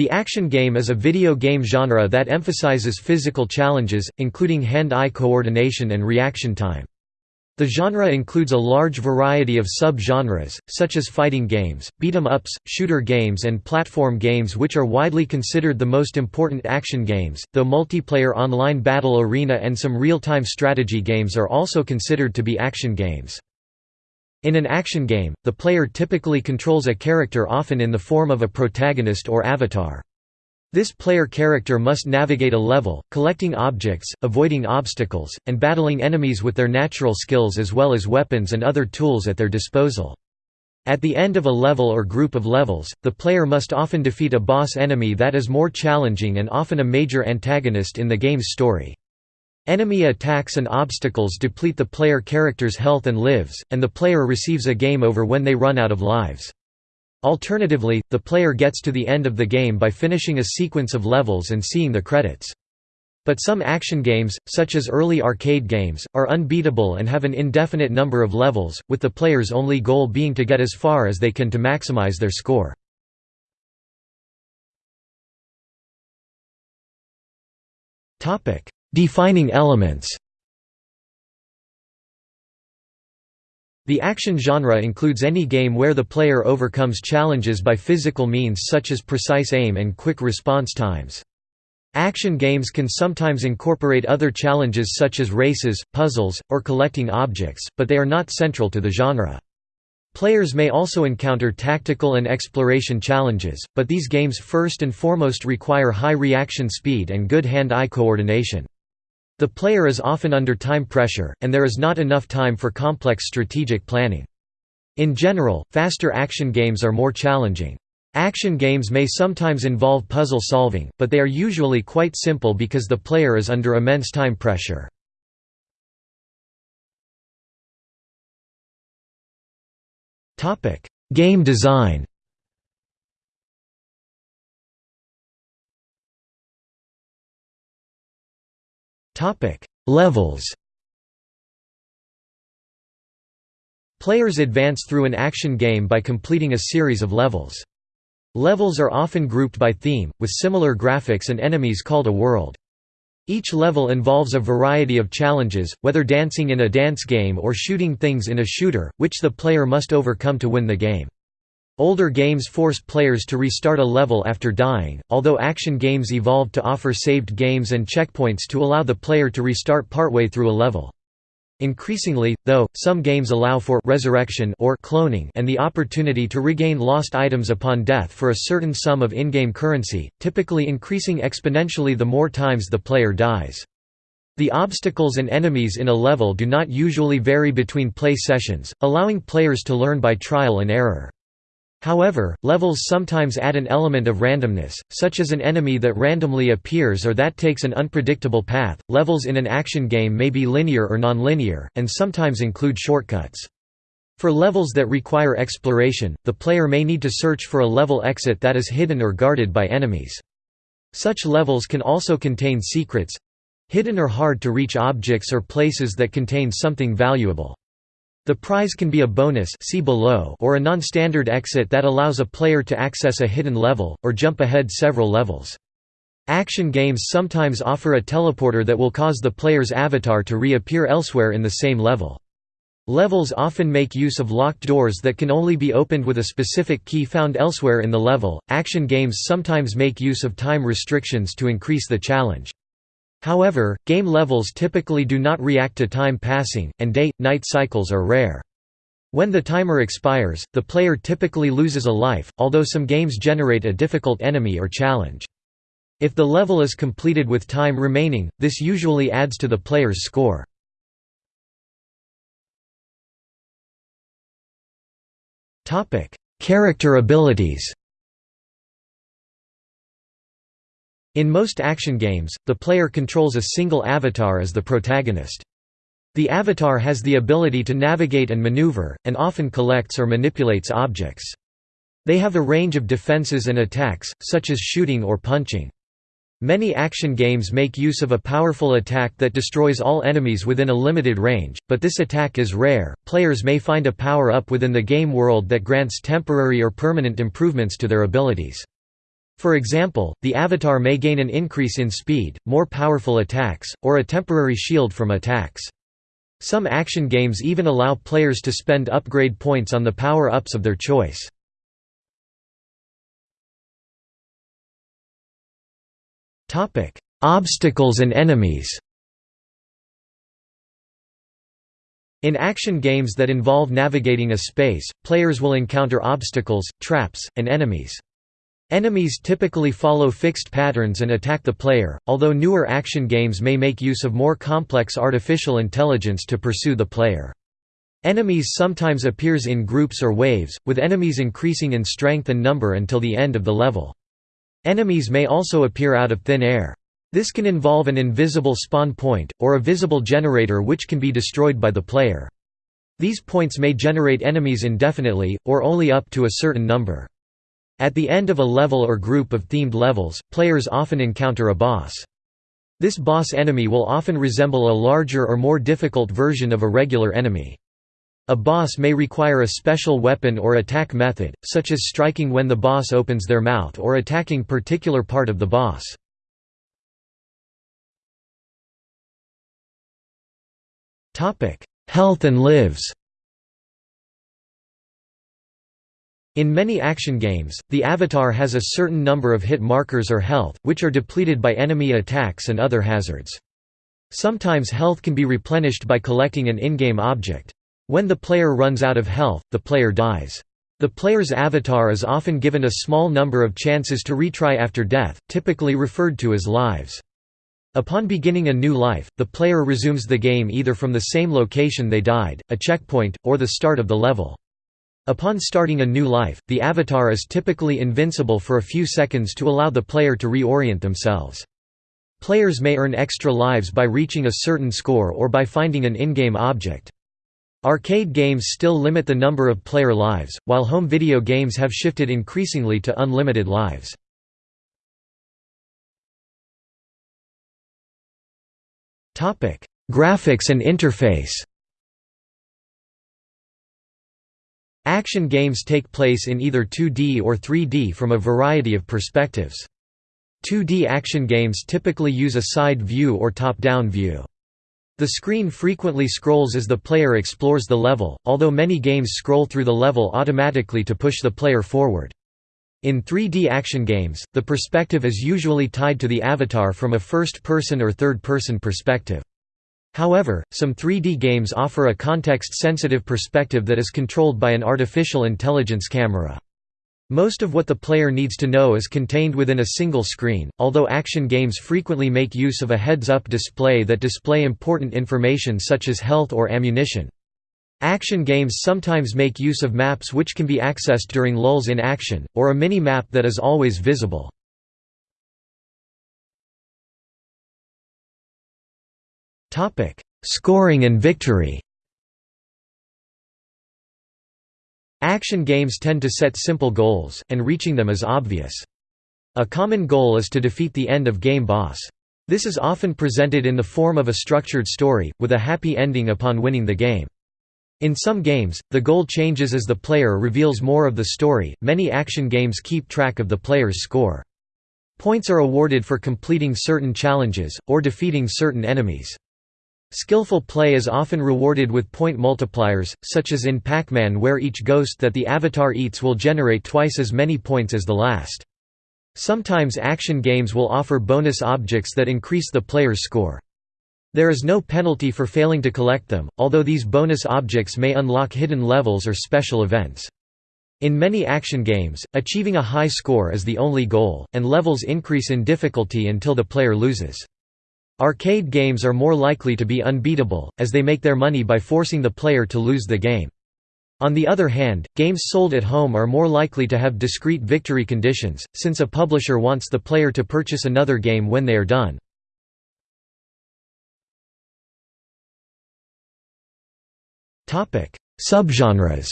The action game is a video game genre that emphasizes physical challenges, including hand-eye coordination and reaction time. The genre includes a large variety of sub-genres, such as fighting games, beat-em-ups, shooter games and platform games which are widely considered the most important action games, though multiplayer online battle arena and some real-time strategy games are also considered to be action games. In an action game, the player typically controls a character often in the form of a protagonist or avatar. This player character must navigate a level, collecting objects, avoiding obstacles, and battling enemies with their natural skills as well as weapons and other tools at their disposal. At the end of a level or group of levels, the player must often defeat a boss enemy that is more challenging and often a major antagonist in the game's story. Enemy attacks and obstacles deplete the player character's health and lives, and the player receives a game over when they run out of lives. Alternatively, the player gets to the end of the game by finishing a sequence of levels and seeing the credits. But some action games, such as early arcade games, are unbeatable and have an indefinite number of levels, with the player's only goal being to get as far as they can to maximize their score. Defining elements The action genre includes any game where the player overcomes challenges by physical means such as precise aim and quick response times. Action games can sometimes incorporate other challenges such as races, puzzles, or collecting objects, but they are not central to the genre. Players may also encounter tactical and exploration challenges, but these games first and foremost require high reaction speed and good hand-eye coordination. The player is often under time pressure, and there is not enough time for complex strategic planning. In general, faster action games are more challenging. Action games may sometimes involve puzzle solving, but they are usually quite simple because the player is under immense time pressure. Game design Levels Players advance through an action game by completing a series of levels. Levels are often grouped by theme, with similar graphics and enemies called a world. Each level involves a variety of challenges, whether dancing in a dance game or shooting things in a shooter, which the player must overcome to win the game. Older games forced players to restart a level after dying, although action games evolved to offer saved games and checkpoints to allow the player to restart partway through a level. Increasingly, though, some games allow for resurrection or cloning and the opportunity to regain lost items upon death for a certain sum of in-game currency, typically increasing exponentially the more times the player dies. The obstacles and enemies in a level do not usually vary between play sessions, allowing players to learn by trial and error. However, levels sometimes add an element of randomness, such as an enemy that randomly appears or that takes an unpredictable path. Levels in an action game may be linear or nonlinear, and sometimes include shortcuts. For levels that require exploration, the player may need to search for a level exit that is hidden or guarded by enemies. Such levels can also contain secrets hidden or hard to reach objects or places that contain something valuable. The prize can be a bonus see below or a non-standard exit that allows a player to access a hidden level, or jump ahead several levels. Action games sometimes offer a teleporter that will cause the player's avatar to reappear elsewhere in the same level. Levels often make use of locked doors that can only be opened with a specific key found elsewhere in the level. Action games sometimes make use of time restrictions to increase the challenge. However, game levels typically do not react to time passing, and day-night cycles are rare. When the timer expires, the player typically loses a life, although some games generate a difficult enemy or challenge. If the level is completed with time remaining, this usually adds to the player's score. Character abilities In most action games, the player controls a single avatar as the protagonist. The avatar has the ability to navigate and maneuver, and often collects or manipulates objects. They have a range of defenses and attacks, such as shooting or punching. Many action games make use of a powerful attack that destroys all enemies within a limited range, but this attack is rare. Players may find a power up within the game world that grants temporary or permanent improvements to their abilities. For example, the avatar may gain an increase in speed, more powerful attacks, or a temporary shield from attacks. Some action games even allow players to spend upgrade points on the power-ups of their choice. Obstacles and enemies In action games that involve navigating a space, players will encounter obstacles, traps, and enemies. Enemies typically follow fixed patterns and attack the player, although newer action games may make use of more complex artificial intelligence to pursue the player. Enemies sometimes appears in groups or waves, with enemies increasing in strength and number until the end of the level. Enemies may also appear out of thin air. This can involve an invisible spawn point, or a visible generator which can be destroyed by the player. These points may generate enemies indefinitely, or only up to a certain number. At the end of a level or group of themed levels, players often encounter a boss. This boss enemy will often resemble a larger or more difficult version of a regular enemy. A boss may require a special weapon or attack method, such as striking when the boss opens their mouth or attacking particular part of the boss. Health and lives In many action games, the avatar has a certain number of hit markers or health, which are depleted by enemy attacks and other hazards. Sometimes health can be replenished by collecting an in-game object. When the player runs out of health, the player dies. The player's avatar is often given a small number of chances to retry after death, typically referred to as lives. Upon beginning a new life, the player resumes the game either from the same location they died, a checkpoint, or the start of the level. Upon starting a new life, the avatar is typically invincible for a few seconds to allow the player to reorient themselves. Players may earn extra lives by reaching a certain score or by finding an in-game object. Arcade games still limit the number of player lives, while home video games have shifted increasingly to unlimited lives. Graphics and interface Action games take place in either 2D or 3D from a variety of perspectives. 2D action games typically use a side view or top-down view. The screen frequently scrolls as the player explores the level, although many games scroll through the level automatically to push the player forward. In 3D action games, the perspective is usually tied to the avatar from a first-person or third-person perspective. However, some 3D games offer a context-sensitive perspective that is controlled by an artificial intelligence camera. Most of what the player needs to know is contained within a single screen, although action games frequently make use of a heads-up display that display important information such as health or ammunition. Action games sometimes make use of maps which can be accessed during lulls in action, or a mini-map that is always visible. Topic: Scoring and victory. Action games tend to set simple goals, and reaching them is obvious. A common goal is to defeat the end-of-game boss. This is often presented in the form of a structured story, with a happy ending upon winning the game. In some games, the goal changes as the player reveals more of the story. Many action games keep track of the player's score. Points are awarded for completing certain challenges, or defeating certain enemies. Skillful play is often rewarded with point multipliers, such as in Pac-Man where each ghost that the avatar eats will generate twice as many points as the last. Sometimes action games will offer bonus objects that increase the player's score. There is no penalty for failing to collect them, although these bonus objects may unlock hidden levels or special events. In many action games, achieving a high score is the only goal, and levels increase in difficulty until the player loses. Arcade games are more likely to be unbeatable, as they make their money by forcing the player to lose the game. On the other hand, games sold at home are more likely to have discrete victory conditions, since a publisher wants the player to purchase another game when they are done. Subgenres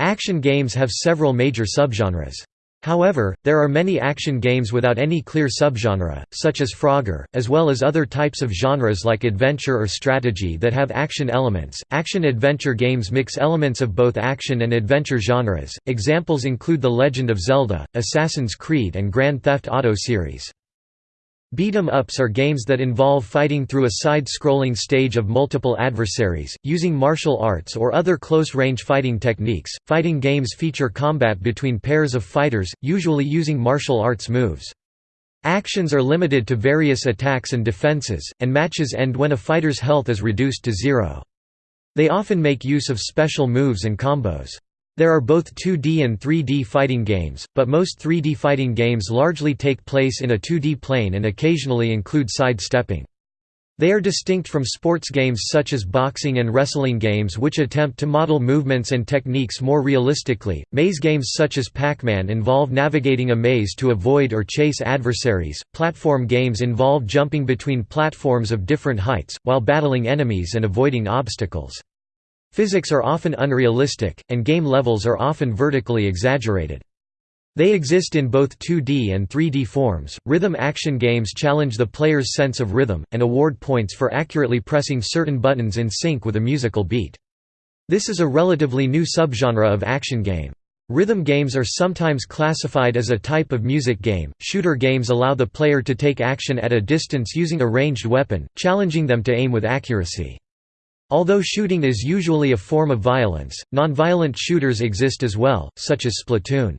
Action games have several major subgenres. However, there are many action games without any clear subgenre, such as Frogger, as well as other types of genres like adventure or strategy that have action elements. Action adventure games mix elements of both action and adventure genres. Examples include The Legend of Zelda, Assassin's Creed, and Grand Theft Auto series. Beat 'em ups are games that involve fighting through a side-scrolling stage of multiple adversaries, using martial arts or other close-range fighting techniques. Fighting games feature combat between pairs of fighters, usually using martial arts moves. Actions are limited to various attacks and defenses, and matches end when a fighter's health is reduced to zero. They often make use of special moves and combos. There are both 2D and 3D fighting games, but most 3D fighting games largely take place in a 2D plane and occasionally include side-stepping. They are distinct from sports games such as boxing and wrestling games which attempt to model movements and techniques more realistically. Maze games such as Pac-Man involve navigating a maze to avoid or chase adversaries. Platform games involve jumping between platforms of different heights while battling enemies and avoiding obstacles. Physics are often unrealistic, and game levels are often vertically exaggerated. They exist in both 2D and 3D forms. Rhythm action games challenge the player's sense of rhythm, and award points for accurately pressing certain buttons in sync with a musical beat. This is a relatively new subgenre of action game. Rhythm games are sometimes classified as a type of music game. Shooter games allow the player to take action at a distance using a ranged weapon, challenging them to aim with accuracy. Although shooting is usually a form of violence, non-violent shooters exist as well, such as Splatoon.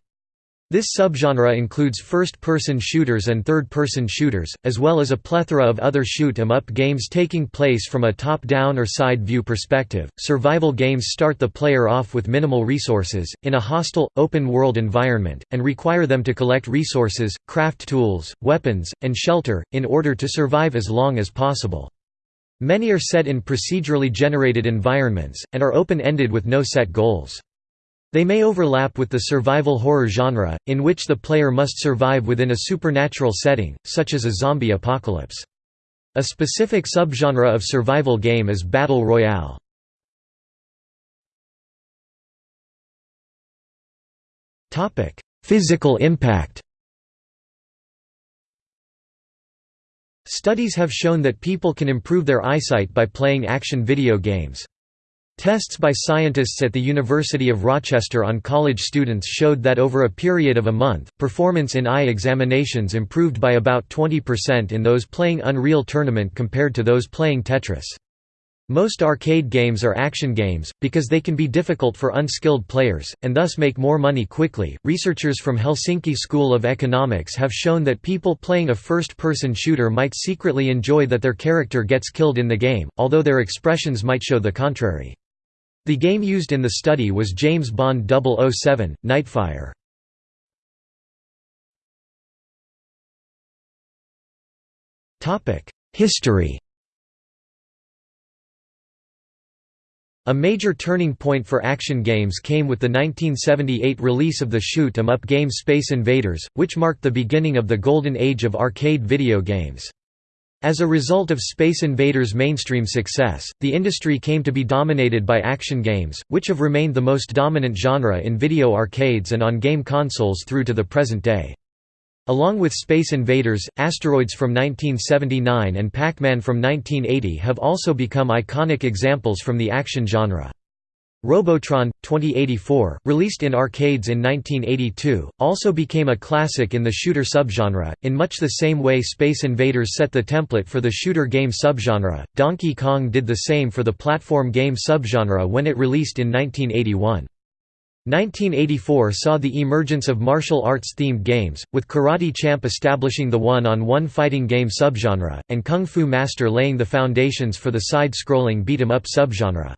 This subgenre includes first-person shooters and third-person shooters, as well as a plethora of other shoot 'em up games taking place from a top-down or side-view perspective. Survival games start the player off with minimal resources, in a hostile, open-world environment, and require them to collect resources, craft tools, weapons, and shelter, in order to survive as long as possible. Many are set in procedurally generated environments, and are open-ended with no set goals. They may overlap with the survival horror genre, in which the player must survive within a supernatural setting, such as a zombie apocalypse. A specific subgenre of survival game is Battle Royale. Physical impact Studies have shown that people can improve their eyesight by playing action video games. Tests by scientists at the University of Rochester on college students showed that over a period of a month, performance in eye examinations improved by about 20% in those playing Unreal Tournament compared to those playing Tetris. Most arcade games are action games, because they can be difficult for unskilled players, and thus make more money quickly. Researchers from Helsinki School of Economics have shown that people playing a first person shooter might secretly enjoy that their character gets killed in the game, although their expressions might show the contrary. The game used in the study was James Bond 007, Nightfire. History A major turning point for action games came with the 1978 release of the shoot 'em up game Space Invaders, which marked the beginning of the golden age of arcade video games. As a result of Space Invaders' mainstream success, the industry came to be dominated by action games, which have remained the most dominant genre in video arcades and on game consoles through to the present day. Along with Space Invaders, Asteroids from 1979 and Pac-Man from 1980 have also become iconic examples from the action genre. Robotron 2084, released in arcades in 1982, also became a classic in the shooter subgenre. In much the same way Space Invaders set the template for the shooter game subgenre, Donkey Kong did the same for the platform game subgenre when it released in 1981. 1984 saw the emergence of martial arts-themed games, with Karate Champ establishing the one-on-one fighting game subgenre, and Kung Fu Master laying the foundations for the side-scrolling beat-em-up subgenre.